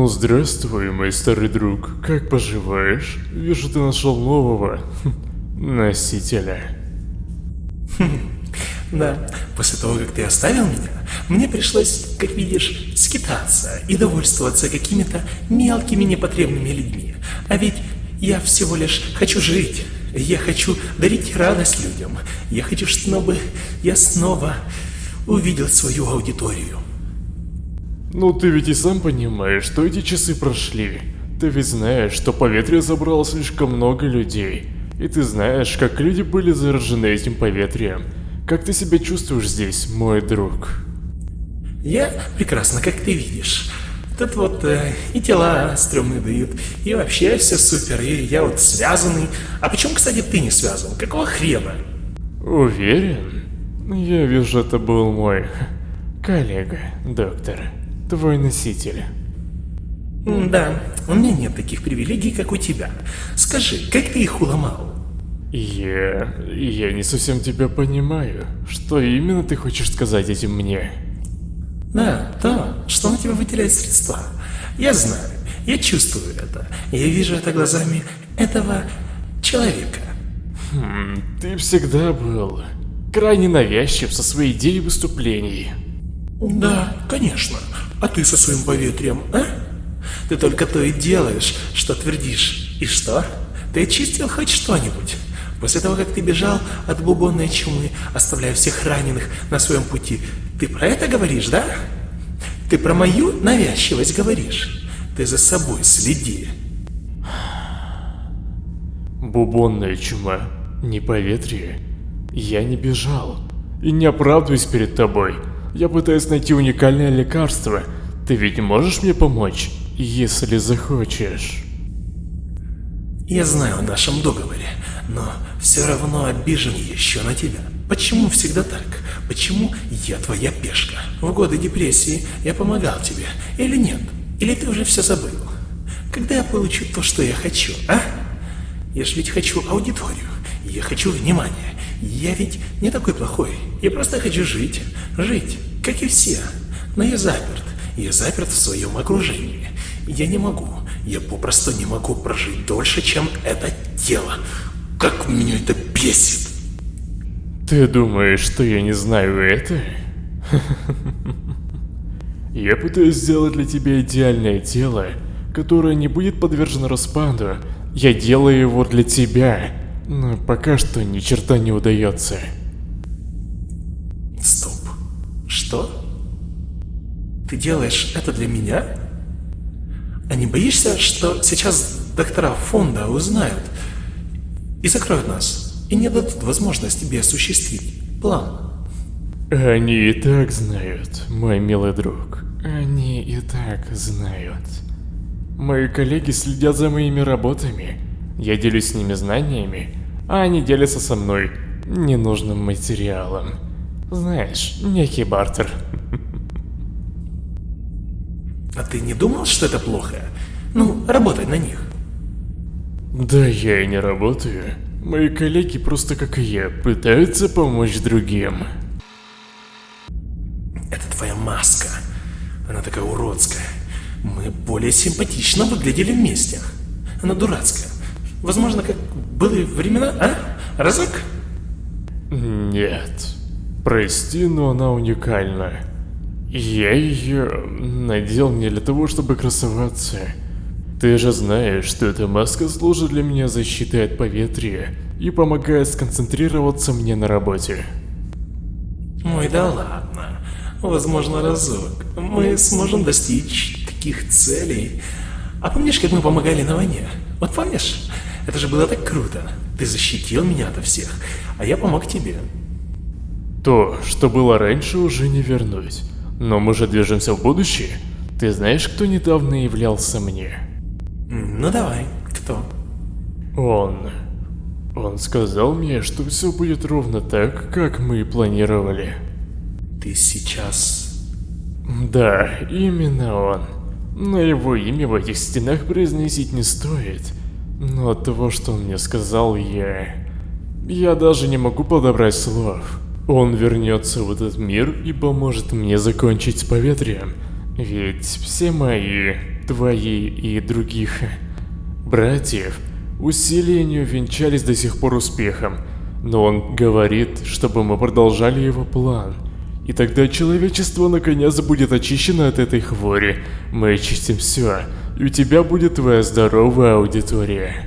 Ну, здравствуй, мой старый друг. Как поживаешь? Вижу, ты нашел нового носителя. Да, после того, как ты оставил меня, мне пришлось, как видишь, скитаться и довольствоваться какими-то мелкими непотребными людьми. А ведь я всего лишь хочу жить. Я хочу дарить радость людям. Я хочу, чтобы я снова увидел свою аудиторию. Ну ты ведь и сам понимаешь, что эти часы прошли. Ты ведь знаешь, что поветрие забрало слишком много людей. И ты знаешь, как люди были заражены этим поветрием. Как ты себя чувствуешь здесь, мой друг? Я прекрасно, как ты видишь. Тут вот э, и тела стрёмные дают, и вообще все супер, и я вот связанный. А почему, кстати, ты не связан? Какого хрена? Уверен? Я вижу, это был мой коллега, доктор, твой носитель. Да, у меня нет таких привилегий, как у тебя. Скажи, как ты их уломал? Я... я не совсем тебя понимаю. Что именно ты хочешь сказать этим мне? Да, то, что на тебя выделяет средства. Я знаю, я чувствую это. Я вижу это глазами этого человека. Хм, ты всегда был крайне навязчив со своей идеей выступлений. Да, конечно. А ты со своим поветрием, а? Ты только то и делаешь, что твердишь. И что? Ты очистил хоть что-нибудь? После того, как ты бежал от бубонной чумы, оставляя всех раненых на своем пути, ты про это говоришь, да? Ты про мою навязчивость говоришь? Ты за собой следи. Бубонная чума, не поветрие. Я не бежал. И не оправдываюсь перед тобой. Я пытаюсь найти уникальное лекарство. Ты ведь можешь мне помочь, если захочешь? Я знаю о нашем договоре, но все равно обижен еще на тебя. Почему всегда так? Почему я твоя пешка? В годы депрессии я помогал тебе, или нет? Или ты уже все забыл? Когда я получу то, что я хочу, а? Я же ведь хочу аудиторию, я хочу внимания. Я ведь не такой плохой, я просто хочу жить, жить, как и все. Но я заперт, я заперт в своем окружении. Я не могу, я попросту не могу прожить дольше, чем это тело. Как меня это бесит! Ты думаешь, что я не знаю это? Я пытаюсь сделать для тебя идеальное тело, которое не будет подвержено распаду. Я делаю его для тебя, но пока что ни черта не удается. Стоп. Что? Ты делаешь это для меня? А не боишься, что сейчас доктора фонда узнают и закроют нас, и не дадут возможность тебе осуществить план? Они и так знают, мой милый друг. Они и так знают. Мои коллеги следят за моими работами. Я делюсь с ними знаниями, а они делятся со мной ненужным материалом. Знаешь, некий бартер. А ты не думал, что это плохо? Ну, работать на них. Да я и не работаю. Мои коллеги просто как и я, пытаются помочь другим. Это твоя маска. Она такая уродская. Мы более симпатично выглядели вместе. Она дурацкая. Возможно, как были времена, а? Разок? Нет. Прости, но она уникальна. Я ее надел не для того, чтобы красоваться. Ты же знаешь, что эта маска служит для меня защитой от поветрия и помогает сконцентрироваться мне на работе. Ой, да ладно. Возможно, разок. Мы сможем достичь таких целей. А помнишь, как мы помогали на войне? Вот помнишь? Это же было так круто. Ты защитил меня ото всех, а я помог тебе. То, что было раньше, уже не вернуть. Но мы же движемся в будущее. Ты знаешь, кто недавно являлся мне? Ну давай, кто? Он. Он сказал мне, что все будет ровно так, как мы и планировали. Ты сейчас... Да, именно он. Но его имя в этих стенах произносить не стоит. Но от того, что он мне сказал, я... Я даже не могу подобрать слов. Он вернется в этот мир и поможет мне закончить с поветрием. Ведь все мои твои и других братьев усилия не увенчались до сих пор успехом, но он говорит, чтобы мы продолжали его план. И тогда человечество наконец будет очищено от этой хвори. Мы очистим все, и у тебя будет твоя здоровая аудитория.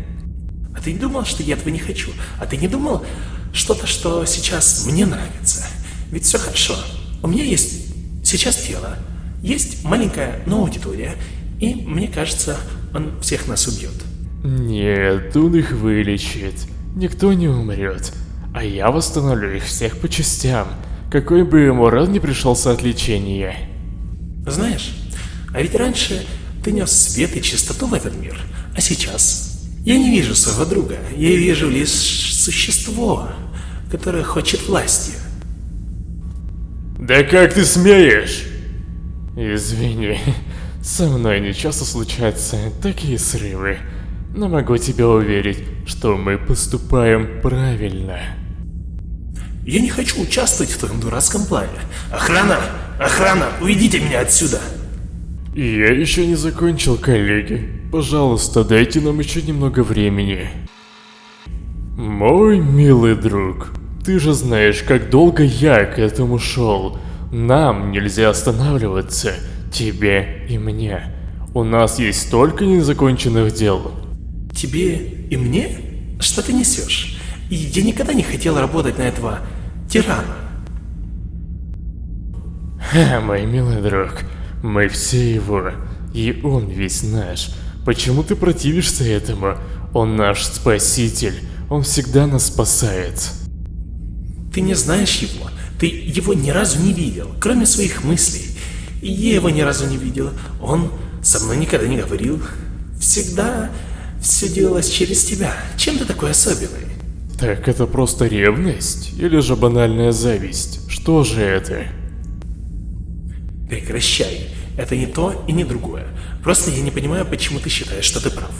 А ты не думал, что я этого не хочу? А ты не думал что-то, что сейчас мне нравится? Ведь все хорошо. У меня есть сейчас тело, есть маленькая, но аудитория, и мне кажется, он всех нас убьет. Нет, он их вылечит. Никто не умрет. А я восстановлю их всех по частям, какой бы ему рад не пришелся от лечения. Знаешь, а ведь раньше ты нес свет и чистоту в этот мир, а сейчас я не вижу своего друга, я вижу лишь существо, которое хочет власти. Да как ты смеешь? Извини, со мной не часто случаются такие срывы, но могу тебя уверить, что мы поступаем правильно. Я не хочу участвовать в твоем дурацком плане. Охрана! Охрана! Уведите меня отсюда! Я еще не закончил, коллеги. Пожалуйста, дайте нам еще немного времени. Мой милый друг, ты же знаешь, как долго я к этому шел. Нам нельзя останавливаться, тебе и мне. У нас есть столько незаконченных дел. Тебе и мне? Что ты несешь? Я никогда не хотел работать на этого тирана. Ха, мой милый друг, мы все его, и он весь наш. Почему ты противишься этому? Он наш спаситель, он всегда нас спасает. Ты не знаешь его, ты его ни разу не видел, кроме своих мыслей. И я его ни разу не видел, он со мной никогда не говорил. Всегда все делалось через тебя. Чем ты такой особенный? Так это просто ревность? Или же банальная зависть? Что же это? Прекращай. Это не то и не другое. Просто я не понимаю, почему ты считаешь, что ты прав.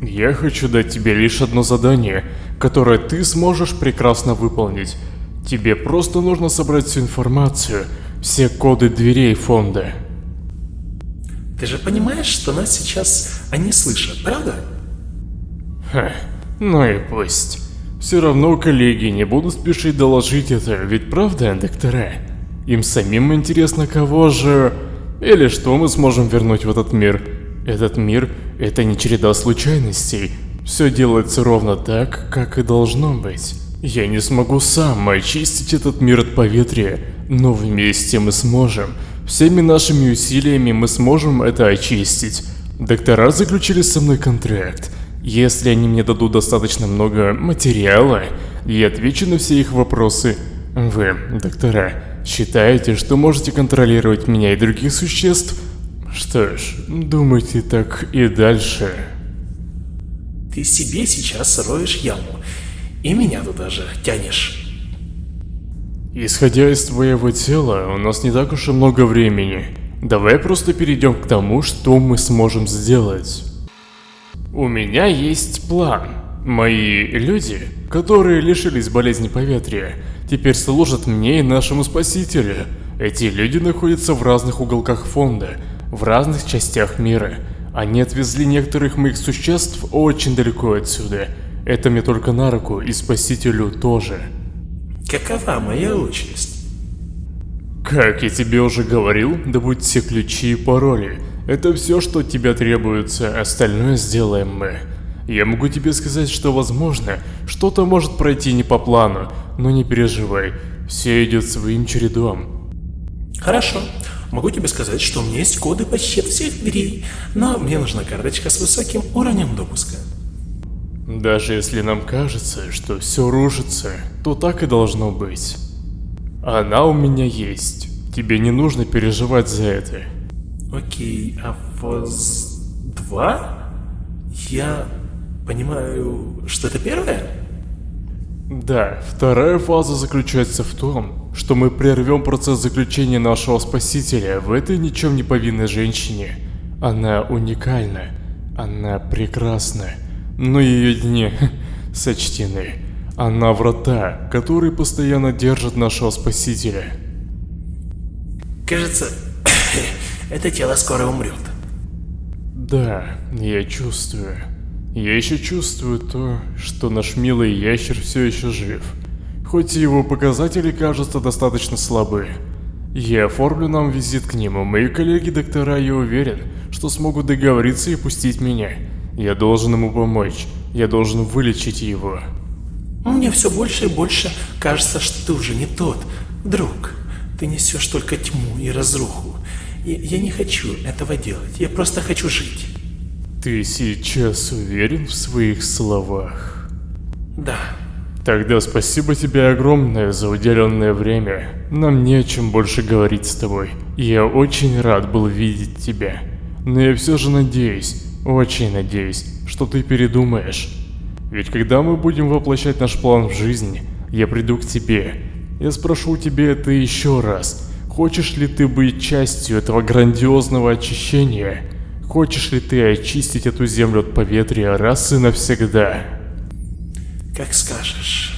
Я хочу дать тебе лишь одно задание, которое ты сможешь прекрасно выполнить. Тебе просто нужно собрать всю информацию, все коды дверей фонда. Ты же понимаешь, что нас сейчас они слышат, правда? Ха, ну и пусть. Все равно коллеги не будут спешить доложить это, ведь правда, доктора? Им самим интересно, кого же... Или что мы сможем вернуть в этот мир. Этот мир — это не череда случайностей. Все делается ровно так, как и должно быть. Я не смогу сам очистить этот мир от поветрия, но вместе мы сможем. Всеми нашими усилиями мы сможем это очистить. Доктора заключили со мной контракт. Если они мне дадут достаточно много материала, я отвечу на все их вопросы. Вы, доктора, считаете, что можете контролировать меня и других существ? Что ж, думайте так и дальше. Ты себе сейчас роешь яму, и меня туда же тянешь. Исходя из твоего тела, у нас не так уж и много времени. Давай просто перейдем к тому, что мы сможем сделать. У меня есть план. Мои люди, которые лишились болезни поветрия, теперь служат мне и нашему спасителю. Эти люди находятся в разных уголках фонда, в разных частях мира. Они отвезли некоторых моих существ очень далеко отсюда. Это мне только на руку, и спасителю тоже. Какова моя участь? Как я тебе уже говорил, добудь все ключи и пароли. Это все, что от тебя требуется, остальное сделаем мы. Я могу тебе сказать, что возможно, что-то может пройти не по плану, но не переживай, все идет своим чередом. Хорошо. Могу тебе сказать, что у меня есть коды почти всех дверей, но мне нужна карточка с высоким уровнем допуска. Даже если нам кажется, что все рушится, то так и должно быть. Она у меня есть. Тебе не нужно переживать за это. Окей, а ФОЗ 2? Я понимаю, что это первое? Да, вторая фаза заключается в том, что мы прервем процесс заключения нашего спасителя в этой ничем не повинной женщине. Она уникальна, она прекрасна, но ее дни сочтены. Она врата, которые постоянно держат нашего спасителя. Кажется, Это тело скоро умрет. Да, я чувствую. Я еще чувствую то, что наш милый ящер все еще жив. Хоть и его показатели кажутся достаточно слабы. Я оформлю нам визит к нему. Мои коллеги-доктора, я уверен, что смогут договориться и пустить меня. Я должен ему помочь. Я должен вылечить его. Мне все больше и больше кажется, что ты уже не тот. Друг, ты несешь только тьму и разруху. Я, я не хочу этого делать. Я просто хочу жить. Ты сейчас уверен в своих словах? Да. Тогда спасибо тебе огромное за уделенное время. Нам не о чем больше говорить с тобой. Я очень рад был видеть тебя. Но я все же надеюсь, очень надеюсь, что ты передумаешь. Ведь когда мы будем воплощать наш план в жизнь, я приду к тебе. Я спрошу у тебя это еще раз. Хочешь ли ты быть частью этого грандиозного очищения? Хочешь ли ты очистить эту землю от поветрия раз и навсегда? Как скажешь.